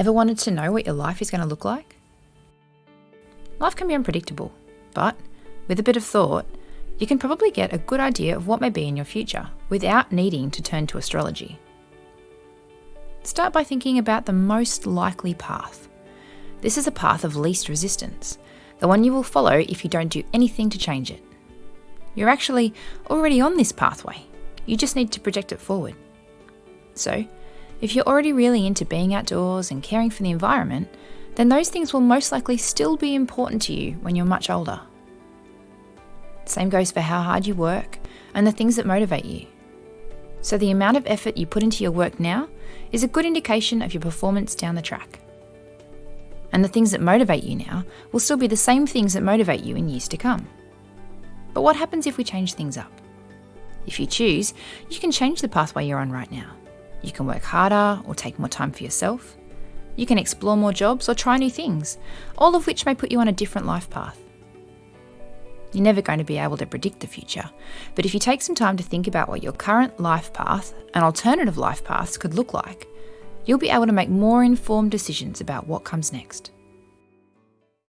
Ever wanted to know what your life is going to look like? Life can be unpredictable, but with a bit of thought, you can probably get a good idea of what may be in your future without needing to turn to astrology. Start by thinking about the most likely path. This is a path of least resistance, the one you will follow if you don't do anything to change it. You're actually already on this pathway, you just need to project it forward. So, if you're already really into being outdoors and caring for the environment, then those things will most likely still be important to you when you're much older. Same goes for how hard you work and the things that motivate you. So, the amount of effort you put into your work now is a good indication of your performance down the track. And the things that motivate you now will still be the same things that motivate you in years to come. But what happens if we change things up? If you choose, you can change the pathway you're on right now. You can work harder or take more time for yourself. You can explore more jobs or try new things, all of which may put you on a different life path. You're never going to be able to predict the future, but if you take some time to think about what your current life path and alternative life paths could look like, you'll be able to make more informed decisions about what comes next.